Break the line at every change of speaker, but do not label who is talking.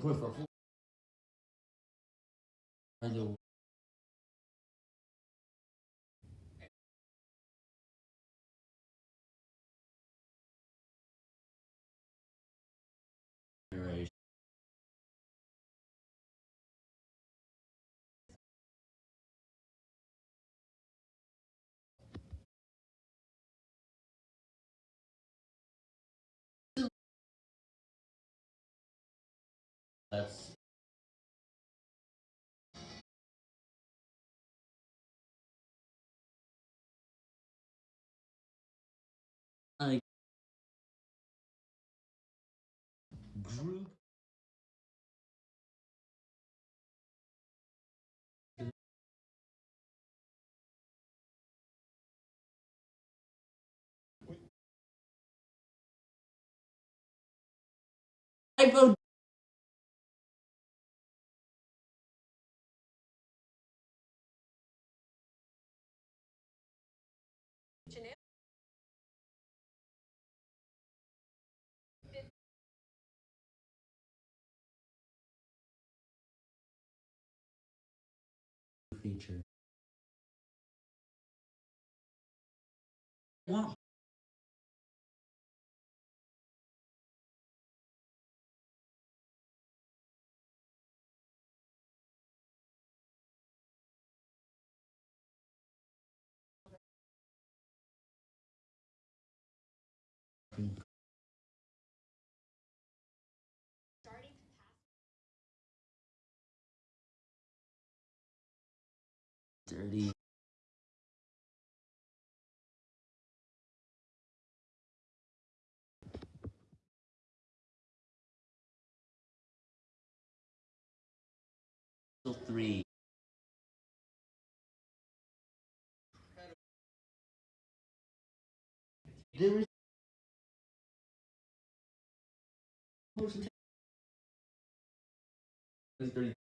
会反复，That's like group type of feature. Want dirty. Three. There is Thirty.